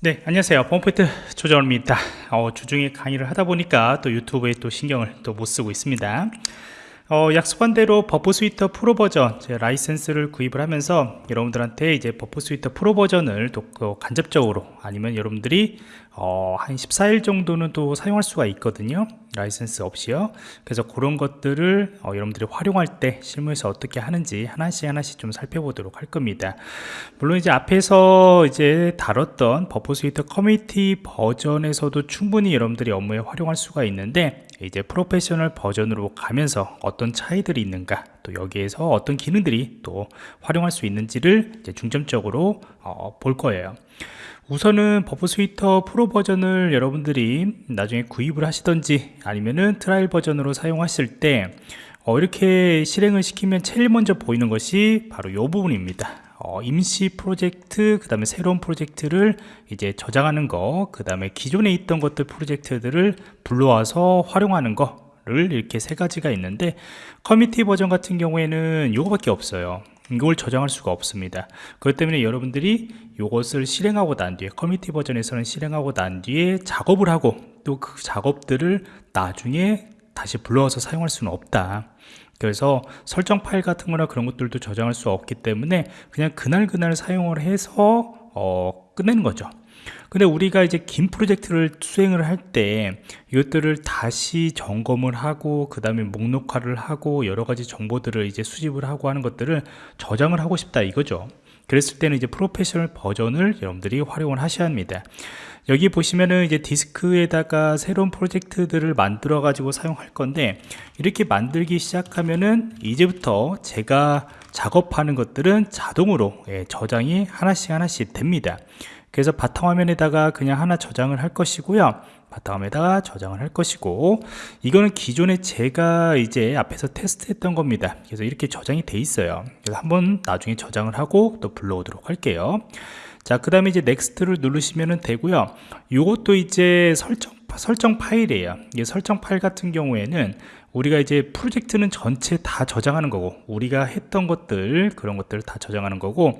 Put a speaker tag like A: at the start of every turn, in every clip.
A: 네 안녕하세요. 펌프트 조정입니다. 어, 주중에 강의를 하다 보니까 또 유튜브에 또 신경을 또 못 쓰고 있습니다. 어, 약속한 대로 Burp Suite 프로 버전 제 라이센스를 구입을 하면서 여러분들한테 이제 Burp Suite 프로 버전을 또 간접적으로 아니면 여러분들이 어, 한 14일 정도는 또 사용할 수가 있거든요 라이센스 없이요. 그래서 그런 것들을 어, 여러분들이 활용할 때 실무에서 어떻게 하는지 하나씩 하나씩 좀 살펴보도록 할 겁니다. 물론 이제 앞에서 이제 다뤘던 Burp Suite 커뮤니티 버전에서도 충분히 여러분들이 업무에 활용할 수가 있는데 이제 프로페셔널 버전으로 가면서 어떤 차이들이 있는가 또 여기에서 어떤 기능들이 또 활용할 수 있는지를 중점적으로 어, 볼 거예요 우선은 Burp Suite 프로 버전을 여러분들이 나중에 구입을 하시던지 아니면은 trial 버전으로 사용하실 때 어, 이렇게 실행을 시키면 제일 먼저 보이는 것이 바로 이 부분입니다. 어, 임시 프로젝트 그 다음에 새로운 프로젝트를 이제 저장하는 거 그 다음에 기존에 있던 것들 프로젝트들을 불러와서 활용하는 거를 이렇게 세 가지가 있는데 커뮤니티 버전 같은 경우에는 이거밖에 없어요 이걸 저장할 수가 없습니다. 그렇기 때문에 여러분들이 이것을 실행하고 난 뒤에 커뮤니티 버전에서는 실행하고 난 뒤에 작업을 하고 또 그 작업들을 나중에 다시 불러와서 사용할 수는 없다. 그래서 설정 파일 같은 거나 그런 것들도 저장할 수 없기 때문에 그냥 그날그날 사용을 해서 어, 끝내는 거죠 근데 우리가 이제 긴 프로젝트를 수행을 할 때 이것들을 다시 점검을 하고 그 다음에 목록화를 하고 여러 가지 정보들을 이제 수집을 하고 하는 것들을 저장을 하고 싶다 이거죠. 그랬을 때는 이제 프로페셔널 버전을 여러분들이 활용을 하셔야 합니다. 여기 보시면은 이제 디스크에다가 새로운 프로젝트들을 만들어 가지고 사용할 건데 이렇게 만들기 시작하면은 이제부터 제가 작업하는 것들은 자동으로 예, 저장이 하나씩 하나씩 됩니다 그래서 바탕화면에다가 그냥 하나 저장을 할 것이고요. 바탕화면에다가 저장을 할 것이고 이거는 기존에 제가 이제 앞에서 테스트했던 겁니다. 그래서 이렇게 저장이 돼 있어요. 그래서 한번 나중에 저장을 하고 또 불러오도록 할게요. 자 그 다음에 이제 next를 누르시면 되고요. 이것도 이제 설정 설정 파일이에요. 이 설정 파일 같은 경우에는 우리가 이제 프로젝트는 전체 다 저장하는 거고 우리가 했던 것들 그런 것들을 다 저장하는 거고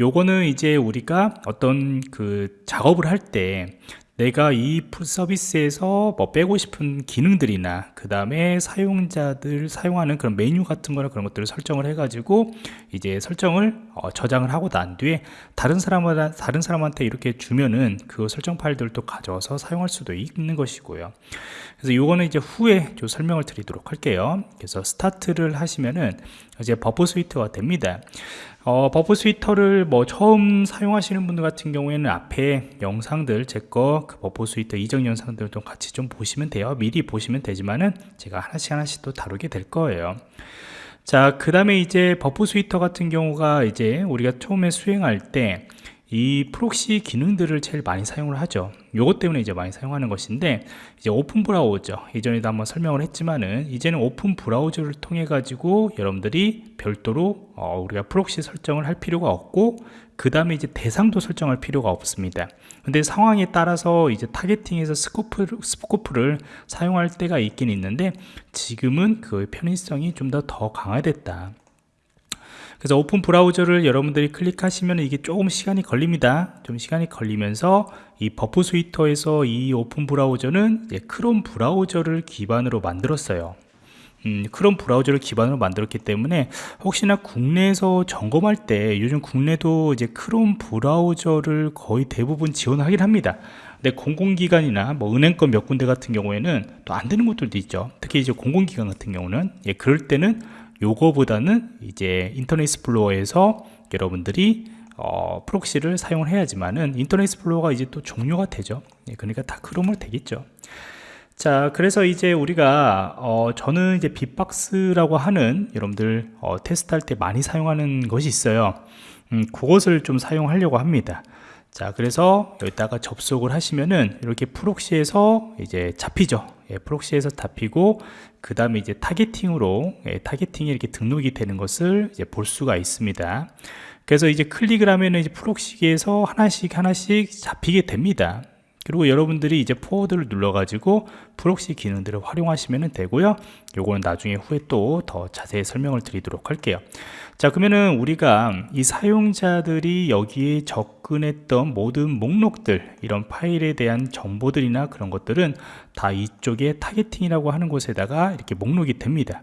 A: 요거는 이제 우리가 어떤 그 작업을 할 때 내가 이 서비스에서 뭐 빼고 싶은 기능들이나 그 다음에 사용자들 사용하는 그런 메뉴 같은 거나 그런 것들을 설정을 해 가지고 이제 설정을 어, 저장을 하고 난 뒤에 다른 사람마다 다른 사람한테 이렇게 주면은 그 설정 파일들을 또 가져와서 사용할 수도 있는 것이고요. 그래서 요거는 이제 후에 좀 설명을 드리도록 할게요. 그래서 스타트를 하시면은 이제 Burp Suite가 됩니다 어, Burp Suite를 뭐 처음 사용하시는 분들 같은 경우에는 앞에 영상들 제거 그 Burp Suite 이전 영상들을 좀 같이 좀 보시면 돼요. 미리 보시면 되지만은 제가 하나씩 하나씩 또 다루게 될 거예요. 자 그 다음에 이제 Burp Suite 같은 경우가 이제 우리가 처음에 수행할 때 이 proxy 기능들을 제일 많이 사용을 하죠. 요것 때문에 이제 많이 사용하는 것인데 이제 오픈 브라우저 이전에도 한번 설명을 했지만은 이제는 오픈 브라우저를 통해 가지고 여러분들이 별도로 어, 우리가 proxy 설정을 할 필요가 없고 그 다음에 이제 대상도 설정할 필요가 없습니다. 근데 상황에 따라서 이제 targeting에서 scope, scope를 사용할 때가 있긴 있는데 지금은 그 편의성이 좀 더 더 강화됐다 그래서 오픈 브라우저를 여러분들이 클릭하시면 이게 조금 시간이 걸립니다. 좀 시간이 걸리면서 이 Burp Suite에서 이 오픈 브라우저는 크롬 브라우저를 기반으로 만들었어요. 음, 크롬 브라우저를 기반으로 만들었기 때문에 혹시나 국내에서 점검할 때 요즘 국내도 이제 크롬 브라우저를 거의 대부분 지원하긴 합니다. 근데 공공기관이나 뭐 은행권 몇 군데 같은 경우에는 또 안 되는 것들도 있죠. 특히 이제 공공기관 같은 경우는 예, 그럴 때는 요거보다는 이제 인터넷 익스플로러에서 여러분들이 어, proxy를 사용을 해야지만은 인터넷 익스플로러가 이제 또 종료가 되죠. 예, 그러니까 다 크롬으로 되겠죠. 자 그래서 이제 우리가 어, 저는 이제 빅박스라고 하는 여러분들 어, 테스트할 때 많이 사용하는 것이 있어요. 음, 그것을 좀 사용하려고 합니다. 자 그래서 여기다가 접속을 하시면은 이렇게 proxy에서 이제 잡히죠 예, proxy에서 잡히고 그 다음에 이제 targeting으로 예, targeting이 이렇게 등록이 되는 것을 이제 볼 수가 있습니다. 그래서 이제 클릭을 하면은 이제 proxy에서 하나씩 하나씩 잡히게 됩니다 그리고 여러분들이 이제 forward를 눌러 가지고 proxy 기능들을 활용하시면 되고요. 요거는 나중에 후에 또 더 자세히 설명을 드리도록 할게요. 자 그러면은 우리가 이 사용자들이 여기에 접근했던 모든 목록들 이런 파일에 대한 정보들이나 그런 것들은 다 이쪽에 targeting이라고 하는 곳에다가 이렇게 목록이 됩니다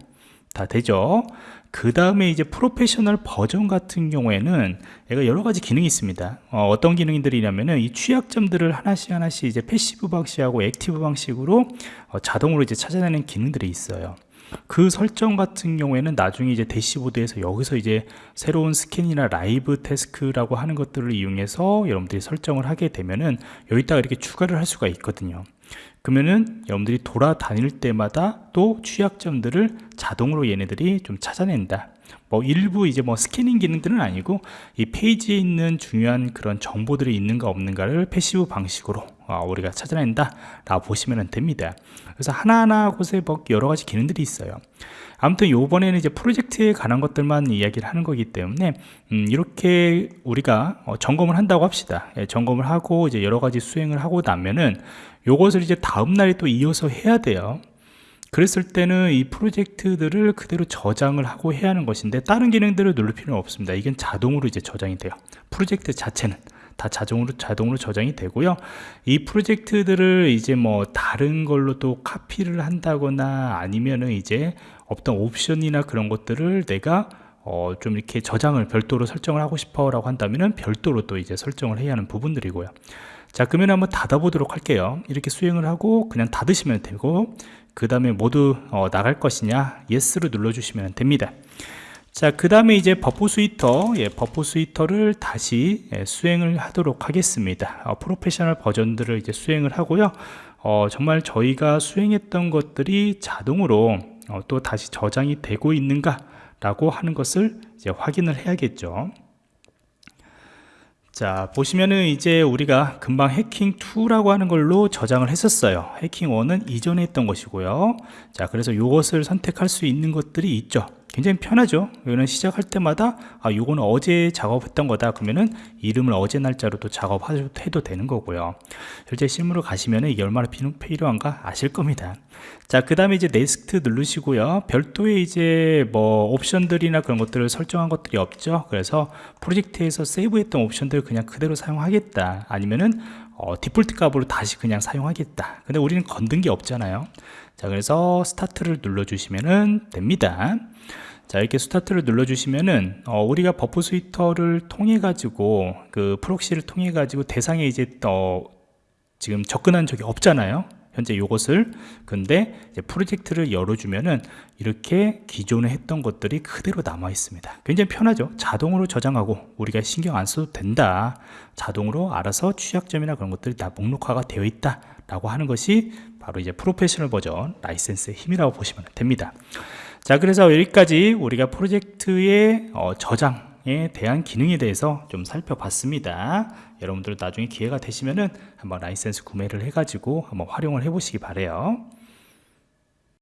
A: 다 되죠. 그 다음에 이제 프로페셔널 버전 같은 경우에는 얘가 여러 가지 기능이 있습니다. 어떤 기능들이냐면은 이 취약점들을 하나씩 하나씩 이제 passive 방식하고 active 방식으로 어, 자동으로 이제 찾아내는 기능들이 있어요 그 설정 같은 경우에는 나중에 이제 대시보드에서 여기서 이제 새로운 스캔이나 live task라고 하는 것들을 이용해서 여러분들이 설정을 하게 되면은 여기다가 이렇게 추가를 할 수가 있거든요. 그러면은 여러분들이 돌아다닐 때마다 또 취약점들을 자동으로 얘네들이 좀 찾아낸다. 뭐 일부 이제 뭐 스캐닝 기능들은 아니고 이 페이지에 있는 중요한 그런 정보들이 있는가 없는가를 passive 방식으로 어, 우리가 찾아낸다. 라고 보시면 됩니다. 그래서 하나하나 곳에 뭐 여러 가지 기능들이 있어요. 아무튼 요번에는 이제 프로젝트에 관한 것들만 이야기를 하는 거기 때문에 음, 이렇게 우리가 어, 점검을 한다고 합시다. 예, 점검을 하고 이제 여러 가지 수행을 하고 나면은 요것을 이제 다음날에 또 이어서 해야 돼요. 그랬을 때는 이 프로젝트들을 그대로 저장을 하고 해야 하는 것인데 다른 기능들을 누를 필요는 없습니다. 이건 자동으로 이제 저장이 돼요. 프로젝트 자체는 다 자동으로 자동으로 저장이 되고요. 이 프로젝트들을 이제 뭐 다른 걸로 또 카피를 한다거나 아니면은 이제 어떤 옵션이나 그런 것들을 내가 어, 좀 이렇게 저장을 별도로 설정을 하고 싶어 라고 한다면은 별도로 또 이제 설정을 해야 하는 부분들이고요. 자 그러면 한번 닫아 보도록 할게요. 이렇게 수행을 하고 그냥 닫으시면 되고 그 다음에 모두 어, 나갈 것이냐 yes를 눌러 주시면 됩니다 자 그 다음에 이제 Burp Suite 예, Burp Suite를 다시 예, 수행을 하도록 하겠습니다. 어, 프로페셔널 버전들을 이제 수행을 하고요. 어, 정말 저희가 수행했던 것들이 자동으로 어, 또 다시 저장이 되고 있는가 라고 하는 것을 이제 확인을 해야겠죠. 자 보시면은 이제 우리가 금방 해킹2라고 하는 걸로 저장을 했었어요. 해킹1은 이전에 했던 것이고요. 자 그래서 이것을 선택할 수 있는 것들이 있죠 굉장히 편하죠. 이거는 시작할 때마다 아 요거는 어제 작업했던 거다. 그러면은 이름을 어제 날짜로 또 작업해도 되는 거고요. 실제 실무로 가시면은 이게 얼마나 필요한가 아실 겁니다. 자 그 다음에 이제 next 누르시고요. 별도의 이제 뭐 옵션들이나 그런 것들을 설정한 것들이 없죠. 그래서 프로젝트에서 세이브했던 옵션들 그냥 그대로 사용하겠다. 아니면은 어, 디폴트 값으로 다시 그냥 사용하겠다. 근데 우리는 건든 게 없잖아요. 자 그래서 스타트를 눌러 주시면 됩니다. 자 이렇게 스타트를 눌러 주시면은 어, 우리가 Burp Suite를 통해 가지고 그 proxy를 통해 가지고 대상에 이제 어, 지금 접근한 적이 없잖아요 현재 이것을. 근데 프로젝트를 열어주면은 이렇게 기존에 했던 것들이 그대로 남아 있습니다. 굉장히 편하죠? 자동으로 저장하고 우리가 신경 안 써도 된다. 자동으로 알아서 취약점이나 그런 것들이 다 목록화가 되어 있다 라고 하는 것이 바로 이제 프로페셔널 버전 라이센스의 힘이라고 보시면 됩니다. 자 그래서 여기까지 우리가 프로젝트의 어, 저장 에 대한 기능에 대해서 좀 살펴봤습니다. 여러분들 나중에 기회가 되시면은 한번 라이센스 구매를 해 가지고 한번 활용을 해 보시기 바래요